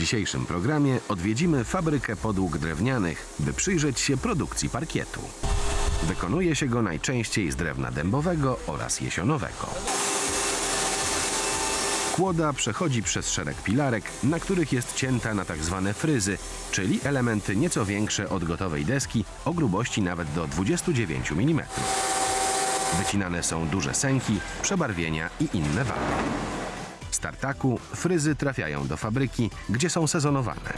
dzisiejszym programie odwiedzimy fabrykę podłóg drewnianych, by przyjrzeć się produkcji parkietu. Wykonuje się go najczęściej z drewna dębowego oraz jesionowego. Kłoda przechodzi przez szereg pilarek, na których jest cięta na tak zwane fryzy, czyli elementy nieco większe od gotowej deski o grubości nawet do 29 mm. Wycinane są duże sęki, przebarwienia i inne wady. Z tartaku fryzy trafiają do fabryki, gdzie są sezonowane.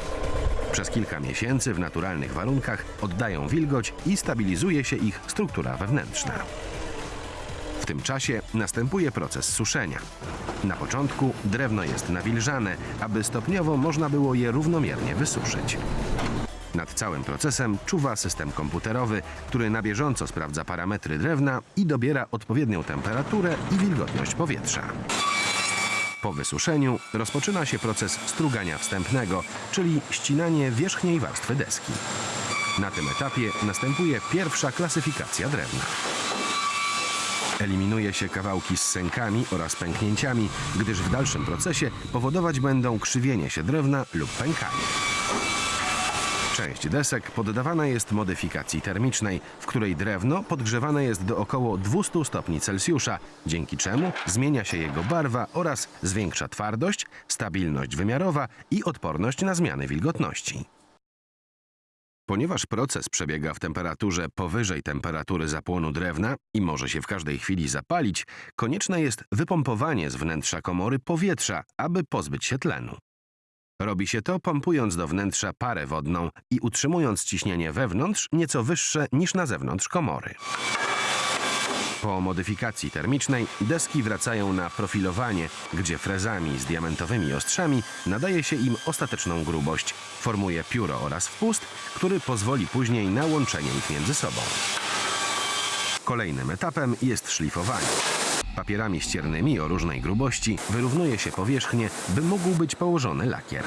Przez kilka miesięcy w naturalnych warunkach oddają wilgoć i stabilizuje się ich struktura wewnętrzna. W tym czasie następuje proces suszenia. Na początku drewno jest nawilżane, aby stopniowo można było je równomiernie wysuszyć. Nad całym procesem czuwa system komputerowy, który na bieżąco sprawdza parametry drewna i dobiera odpowiednią temperaturę i wilgotność powietrza. Po wysuszeniu rozpoczyna się proces strugania wstępnego, czyli ścinanie wierzchniej warstwy deski. Na tym etapie następuje pierwsza klasyfikacja drewna. Eliminuje się kawałki z sękami oraz pęknięciami, gdyż w dalszym procesie powodować będą krzywienie się drewna lub pękanie. Część desek poddawana jest modyfikacji termicznej, w której drewno podgrzewane jest do około 200 stopni Celsjusza, dzięki czemu zmienia się jego barwa oraz zwiększa twardość, stabilność wymiarowa i odporność na zmiany wilgotności. Ponieważ proces przebiega w temperaturze powyżej temperatury zapłonu drewna i może się w każdej chwili zapalić, konieczne jest wypompowanie z wnętrza komory powietrza, aby pozbyć się tlenu. Robi się to pompując do wnętrza parę wodną i utrzymując ciśnienie wewnątrz nieco wyższe niż na zewnątrz komory. Po modyfikacji termicznej deski wracają na profilowanie, gdzie frezami z diamentowymi ostrzami nadaje się im ostateczną grubość, formuje pióro oraz wpust, który pozwoli później na łączenie ich między sobą. Kolejnym etapem jest szlifowanie. Papierami ściernymi o różnej grubości wyrównuje się powierzchnię, by mógł być położony lakier.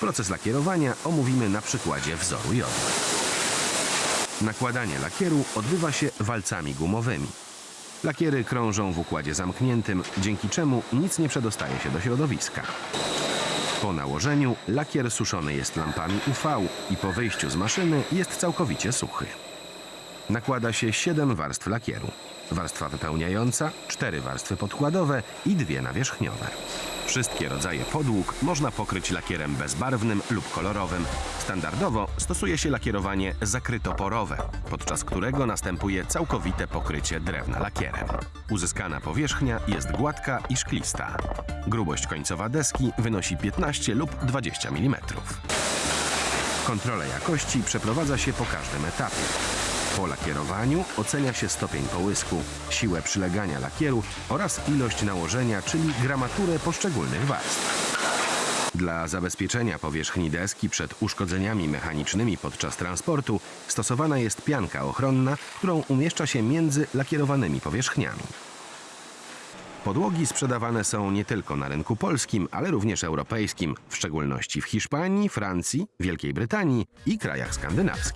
Proces lakierowania omówimy na przykładzie wzoru jodu. Nakładanie lakieru odbywa się walcami gumowymi. Lakiery krążą w układzie zamkniętym, dzięki czemu nic nie przedostaje się do środowiska. Po nałożeniu lakier suszony jest lampami UV i po wyjściu z maszyny jest całkowicie suchy. Nakłada się 7 warstw lakieru. Warstwa wypełniająca, 4 warstwy podkładowe i dwie nawierzchniowe. Wszystkie rodzaje podłóg można pokryć lakierem bezbarwnym lub kolorowym. Standardowo stosuje się lakierowanie zakrytoporowe, podczas którego następuje całkowite pokrycie drewna lakierem. Uzyskana powierzchnia jest gładka i szklista. Grubość końcowa deski wynosi 15 lub 20 mm. Kontrolę jakości przeprowadza się po każdym etapie. Po lakierowaniu ocenia się stopień połysku, siłę przylegania lakieru oraz ilość nałożenia, czyli gramaturę poszczególnych warstw. Dla zabezpieczenia powierzchni deski przed uszkodzeniami mechanicznymi podczas transportu stosowana jest pianka ochronna, którą umieszcza się między lakierowanymi powierzchniami. Podłogi sprzedawane są nie tylko na rynku polskim, ale również europejskim, w szczególności w Hiszpanii, Francji, Wielkiej Brytanii i krajach skandynawskich.